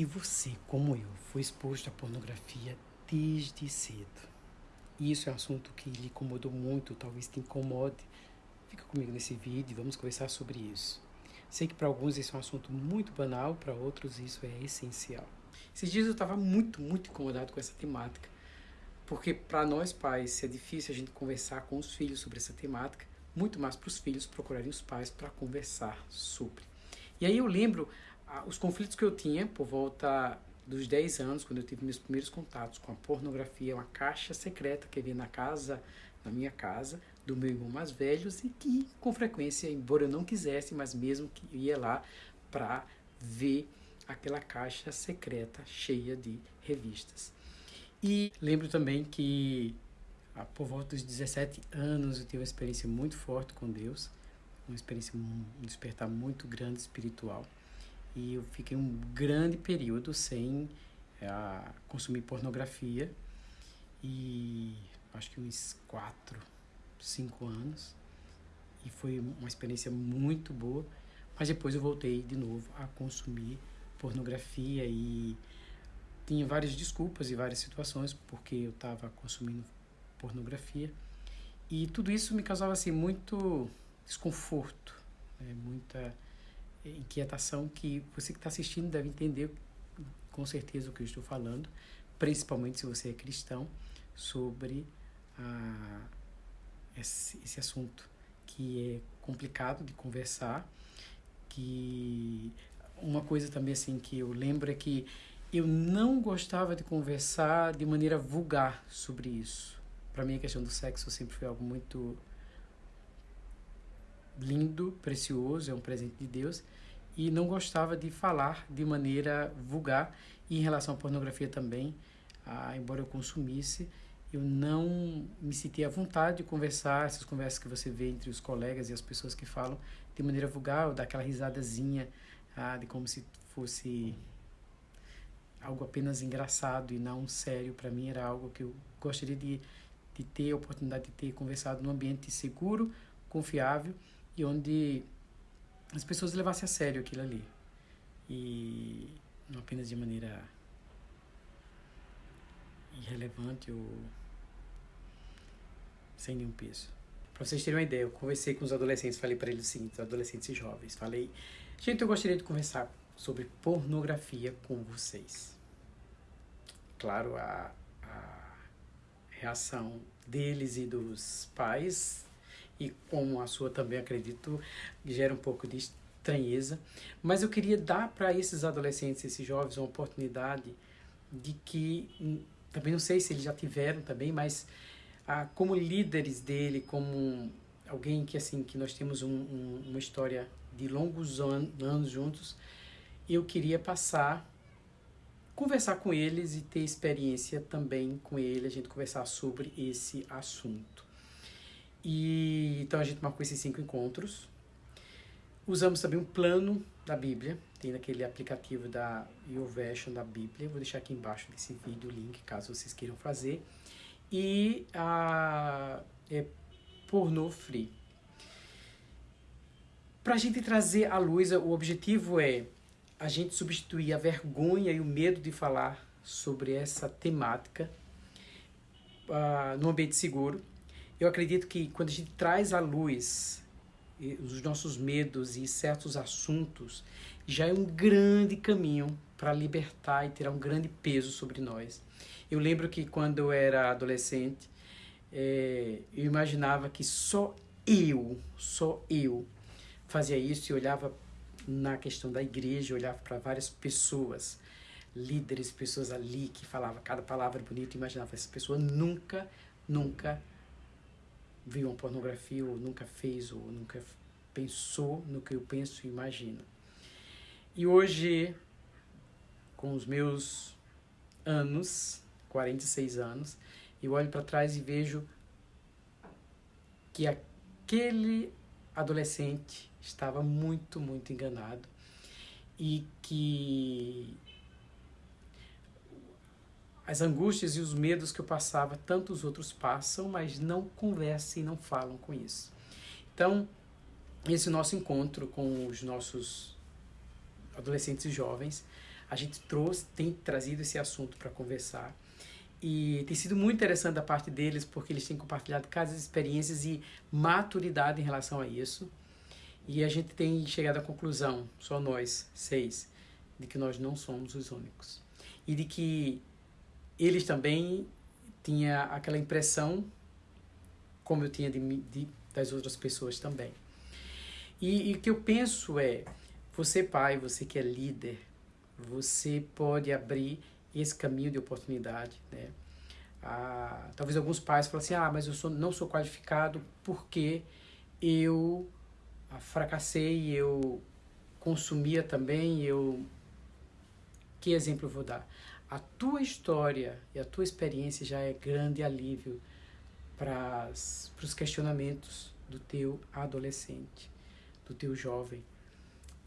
Se você, como eu, foi exposto à pornografia desde cedo, e isso é um assunto que lhe incomodou muito, talvez te incomode, fica comigo nesse vídeo e vamos conversar sobre isso. Sei que para alguns isso é um assunto muito banal, para outros isso é essencial. Esses dias eu estava muito, muito incomodado com essa temática, porque para nós pais é difícil a gente conversar com os filhos sobre essa temática, muito mais para os filhos procurarem os pais para conversar sobre. E aí eu lembro os conflitos que eu tinha por volta dos 10 anos, quando eu tive meus primeiros contatos com a pornografia, uma caixa secreta que havia na casa, na minha casa, do meu irmão mais velho, e que com frequência, embora eu não quisesse, mas mesmo que ia lá para ver aquela caixa secreta cheia de revistas. E lembro também que ah, por volta dos 17 anos eu tive uma experiência muito forte com Deus, uma experiência, um despertar muito grande espiritual e eu fiquei um grande período sem é, consumir pornografia. E acho que uns quatro, cinco anos. E foi uma experiência muito boa, mas depois eu voltei de novo a consumir pornografia e tinha várias desculpas e várias situações porque eu estava consumindo pornografia. E tudo isso me causava assim muito desconforto, né? muita inquietação que você que está assistindo deve entender com certeza o que eu estou falando, principalmente se você é cristão, sobre esse, esse assunto que é complicado de conversar, que uma coisa também assim que eu lembro é que eu não gostava de conversar de maneira vulgar sobre isso. Para mim a questão do sexo sempre foi algo muito lindo, precioso, é um presente de Deus, e não gostava de falar de maneira vulgar. E em relação à pornografia também, ah, embora eu consumisse, eu não me sentia à vontade de conversar, essas conversas que você vê entre os colegas e as pessoas que falam de maneira vulgar, ou daquela risadazinha, ah, de como se fosse algo apenas engraçado e não sério. Para mim era algo que eu gostaria de, de ter a oportunidade de ter conversado num ambiente seguro, confiável e onde as pessoas levassem a sério aquilo ali. E não apenas de maneira irrelevante ou sem nenhum peso. Para vocês terem uma ideia, eu conversei com os adolescentes, falei para eles o seguinte, adolescentes e jovens, falei, gente, eu gostaria de conversar sobre pornografia com vocês. Claro, a, a reação deles e dos pais e como a sua também acredito, gera um pouco de estranheza. Mas eu queria dar para esses adolescentes, esses jovens, uma oportunidade de que, hum, também não sei se eles já tiveram também, mas ah, como líderes dele, como alguém que assim que nós temos um, um, uma história de longos an anos juntos, eu queria passar conversar com eles e ter experiência também com ele, a gente conversar sobre esse assunto. E então a gente marcou esses cinco encontros. Usamos também um plano da Bíblia, tem naquele aplicativo da YouVersion da Bíblia. Vou deixar aqui embaixo desse vídeo o link, caso vocês queiram fazer. E a é pornô free. Para a gente trazer à luz, o objetivo é a gente substituir a vergonha e o medo de falar sobre essa temática uh, no ambiente seguro eu acredito que quando a gente traz à luz os nossos medos e certos assuntos, já é um grande caminho para libertar e tirar um grande peso sobre nós. Eu lembro que quando eu era adolescente, é, eu imaginava que só eu, só eu fazia isso e olhava na questão da igreja, olhava para várias pessoas, líderes, pessoas ali que falavam cada palavra bonita, imaginava essa pessoa nunca, nunca viu uma pornografia ou nunca fez ou nunca pensou no que eu penso e imagino. E hoje, com os meus anos, 46 anos, eu olho para trás e vejo que aquele adolescente estava muito, muito enganado e que as angústias e os medos que eu passava, tantos outros passam, mas não conversam e não falam com isso. Então, esse nosso encontro com os nossos adolescentes e jovens, a gente trouxe, tem trazido esse assunto para conversar. E tem sido muito interessante da parte deles, porque eles têm compartilhado cada experiências e maturidade em relação a isso. E a gente tem chegado à conclusão, só nós, seis, de que nós não somos os únicos. E de que eles também tinham aquela impressão, como eu tinha de, de das outras pessoas também. E, e o que eu penso é, você pai, você que é líder, você pode abrir esse caminho de oportunidade, né? Ah, talvez alguns pais falem assim, ah, mas eu sou, não sou qualificado porque eu fracassei, eu consumia também, eu... Que exemplo eu vou dar? A tua história e a tua experiência já é grande alívio para os questionamentos do teu adolescente, do teu jovem.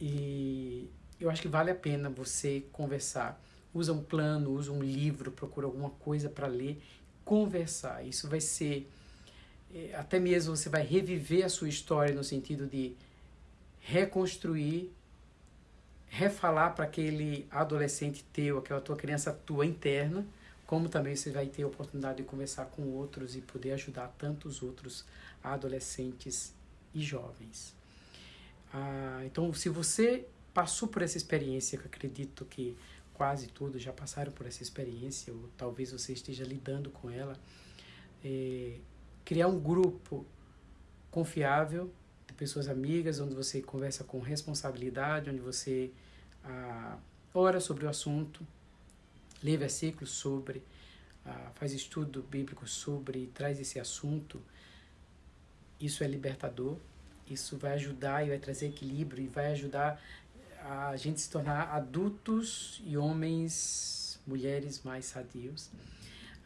E eu acho que vale a pena você conversar usa um plano, usa um livro, procura alguma coisa para ler, conversar. Isso vai ser eh, até mesmo você vai reviver a sua história no sentido de reconstruir, refalar para aquele adolescente teu, aquela tua criança tua interna, como também você vai ter a oportunidade de conversar com outros e poder ajudar tantos outros adolescentes e jovens. Ah, então, se você passou por essa experiência, que eu acredito que quase todos já passaram por essa experiência, ou talvez você esteja lidando com ela, é, criar um grupo confiável pessoas amigas, onde você conversa com responsabilidade, onde você ah, ora sobre o assunto, lê versículos sobre, ah, faz estudo bíblico sobre, traz esse assunto. Isso é libertador, isso vai ajudar e vai trazer equilíbrio e vai ajudar a gente se tornar adultos e homens, mulheres mais sadios.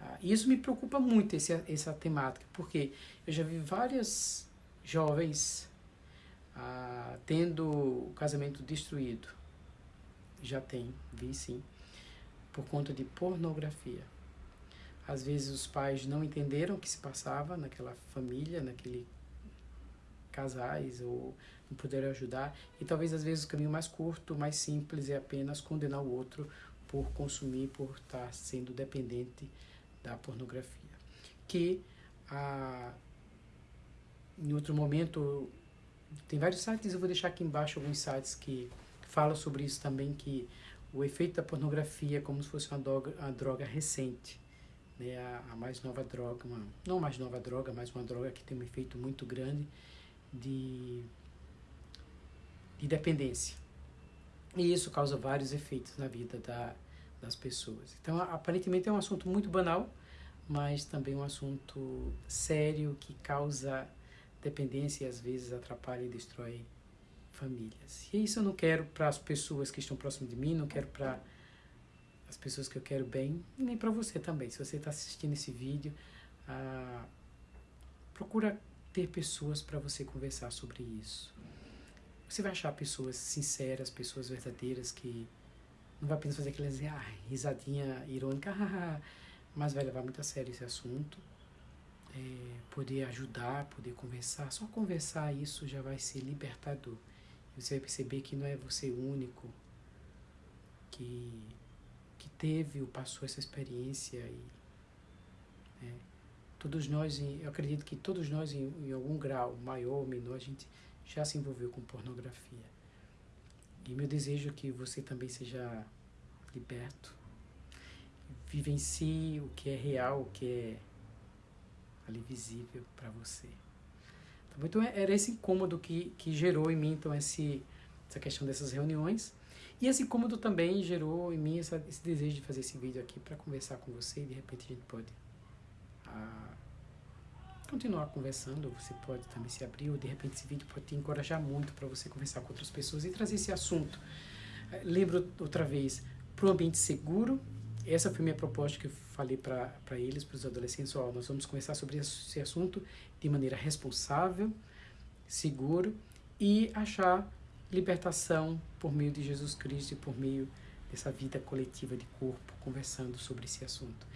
Ah, isso me preocupa muito, esse, essa temática, porque eu já vi várias jovens ah, tendo o casamento destruído. Já tem, vi sim, por conta de pornografia. Às vezes os pais não entenderam o que se passava naquela família, naquele casais ou não puderam ajudar. E talvez às vezes o caminho mais curto, mais simples é apenas condenar o outro por consumir, por estar sendo dependente da pornografia. Que a, em outro momento tem vários sites, eu vou deixar aqui embaixo alguns sites que falam sobre isso também, que o efeito da pornografia é como se fosse uma droga, uma droga recente, né? a, a mais nova droga, uma, não mais nova droga, mas uma droga que tem um efeito muito grande de de dependência. E isso causa vários efeitos na vida da, das pessoas. Então, aparentemente é um assunto muito banal, mas também um assunto sério que causa dependência e às vezes atrapalha e destrói famílias. E isso eu não quero para as pessoas que estão próximas de mim, não quero para as pessoas que eu quero bem, nem para você também. Se você está assistindo esse vídeo, ah, procura ter pessoas para você conversar sobre isso. Você vai achar pessoas sinceras, pessoas verdadeiras que não vai apenas fazer aquela ah, risadinha irônica, mas vai levar muito a sério esse assunto. É, poder ajudar, poder conversar. Só conversar isso já vai ser libertador. Você vai perceber que não é você único que, que teve ou passou essa experiência. E, né, todos nós, eu acredito que todos nós, em, em algum grau, maior ou menor, a gente já se envolveu com pornografia. E meu desejo é que você também seja liberto, vivencie o que é real, o que é ali visível para você. Tá então era esse incômodo que, que gerou em mim então esse, essa questão dessas reuniões. E esse incômodo também gerou em mim essa, esse desejo de fazer esse vídeo aqui para conversar com você e de repente a gente pode ah, continuar conversando, você pode também se abrir, ou de repente esse vídeo pode te encorajar muito para você conversar com outras pessoas e trazer esse assunto. Eh, lembro outra vez, para um ambiente seguro, essa foi minha proposta que eu falei para eles, para os adolescentes, ó, nós vamos conversar sobre esse assunto de maneira responsável, seguro e achar libertação por meio de Jesus Cristo e por meio dessa vida coletiva de corpo, conversando sobre esse assunto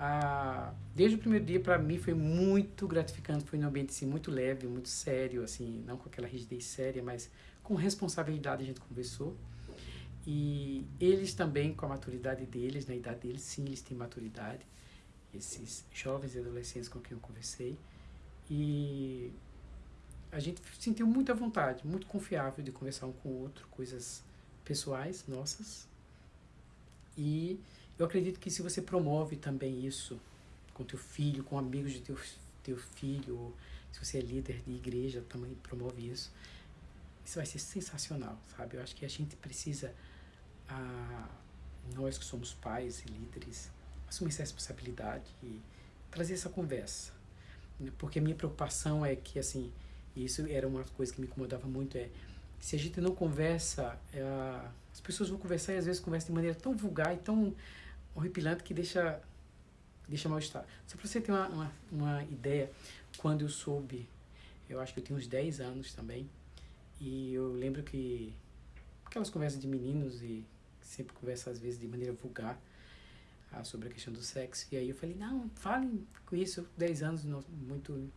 ah, desde o primeiro dia para mim foi muito gratificante, foi um ambiente assim, muito leve, muito sério, assim, não com aquela rigidez séria, mas com responsabilidade a gente conversou. E eles também, com a maturidade deles, na idade deles, sim, eles têm maturidade. Esses jovens e adolescentes com quem eu conversei. E a gente sentiu muita vontade, muito confiável de conversar um com o outro, coisas pessoais nossas. E eu acredito que se você promove também isso com teu filho, com amigos de teu, teu filho, se você é líder de igreja, também promove isso, isso vai ser sensacional, sabe? Eu acho que a gente precisa, ah, nós que somos pais e líderes, assumir essa responsabilidade e trazer essa conversa. Porque a minha preocupação é que, assim, isso era uma coisa que me incomodava muito, é se a gente não conversa, é, as pessoas vão conversar e às vezes conversam de maneira tão vulgar e tão horripilante que deixa, deixa mal-estar. Só para você ter uma, uma, uma ideia, quando eu soube, eu acho que eu tinha uns 10 anos também, e eu lembro que aquelas conversas de meninos e sempre conversa às vezes de maneira vulgar ah, sobre a questão do sexo. E aí eu falei, não, falem com isso, 10 anos, muito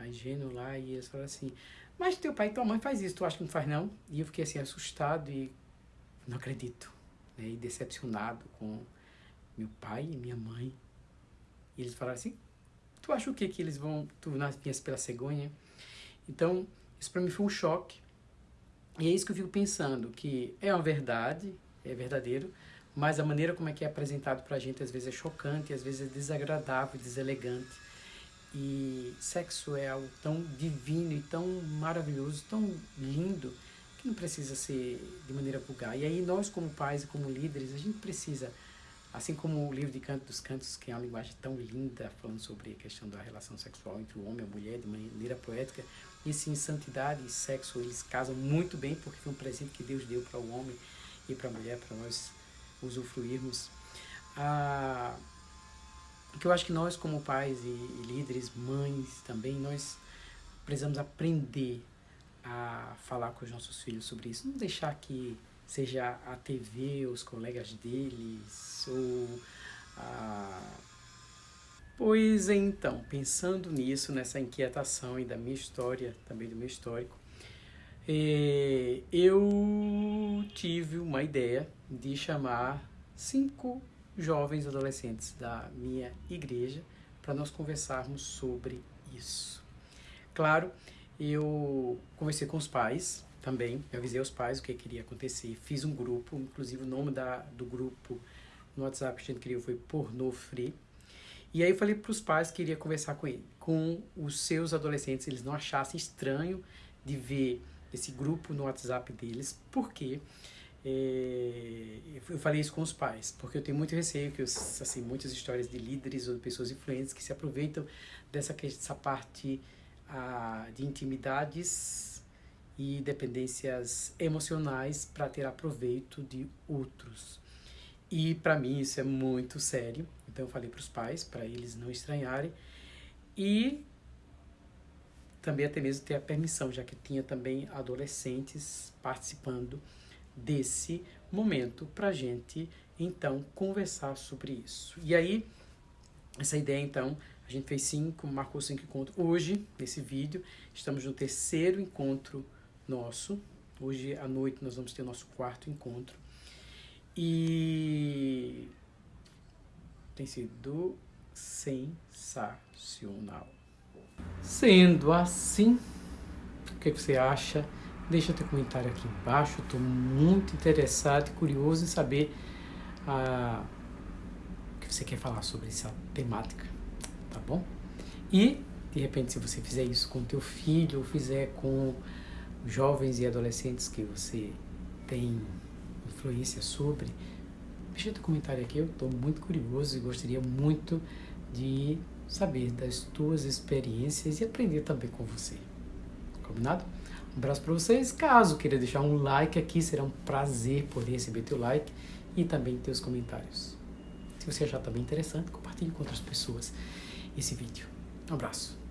ingênuo lá, e eles falaram assim, mas teu pai e tua mãe faz isso, tu acha que não faz não? E eu fiquei assim, assustado e não acredito, né? E decepcionado com meu pai e minha mãe. E eles falaram assim, tu acha o que que eles vão, tu nasces pela cegonha? Então, isso para mim foi um choque. E é isso que eu fico pensando, que é uma verdade, é verdadeiro, mas a maneira como é que é apresentado para a gente às vezes é chocante, às vezes é desagradável, deselegante. E sexo é algo tão divino e tão maravilhoso, tão lindo, que não precisa ser de maneira vulgar. E aí nós como pais e como líderes, a gente precisa, assim como o livro de Canto dos Cantos, que é uma linguagem tão linda, falando sobre a questão da relação sexual entre o homem e a mulher de maneira poética, e sim, santidade e sexo, eles casam muito bem, porque foi um presente que Deus deu para o homem e para a mulher, para nós usufruirmos. Ah, que eu acho que nós como pais e, líderes, mães também, nós precisamos aprender a falar com os nossos filhos sobre isso. Não deixar que seja a TV, os colegas deles, ou a... Pois então, pensando nisso, nessa inquietação e da minha história, também do meu histórico, eh, eu tive uma ideia de chamar cinco jovens adolescentes da minha igreja para nós conversarmos sobre isso. Claro, eu conversei com os pais também, eu avisei os pais o que queria acontecer, fiz um grupo, inclusive o nome da, do grupo no WhatsApp que a gente criou foi Pornô Free. E aí eu falei para os pais que queria conversar com ele, com os seus adolescentes, eles não achassem estranho de ver esse grupo no WhatsApp deles, porque é, eu falei isso com os pais, porque eu tenho muito receio que, assim, muitas histórias de líderes ou de pessoas influentes que se aproveitam dessa, dessa parte ah, de intimidades e dependências emocionais para ter aproveito de outros. E para mim isso é muito sério, então eu falei para os pais, para eles não estranharem, e também até mesmo ter a permissão, já que tinha também adolescentes participando desse momento para a gente então conversar sobre isso. E aí, essa ideia então, a gente fez cinco, marcou cinco encontros. Hoje, nesse vídeo, estamos no terceiro encontro nosso. Hoje à noite nós vamos ter o nosso quarto encontro. E tem sido sensacional. Sendo assim, o que você acha? Deixa teu comentário aqui embaixo. Estou muito interessado e curioso em saber ah, o que você quer falar sobre essa temática, tá bom? E, de repente, se você fizer isso com teu filho ou fizer com jovens e adolescentes que você tem influência sobre, deixa teu comentário aqui. Eu estou muito curioso e gostaria muito de saber das tuas experiências e aprender também com você. Combinado? Um abraço para vocês. Caso queira deixar um like aqui, será um prazer poder receber teu like e também teus comentários. Se você achar também interessante, compartilhe com outras pessoas esse vídeo. Um abraço.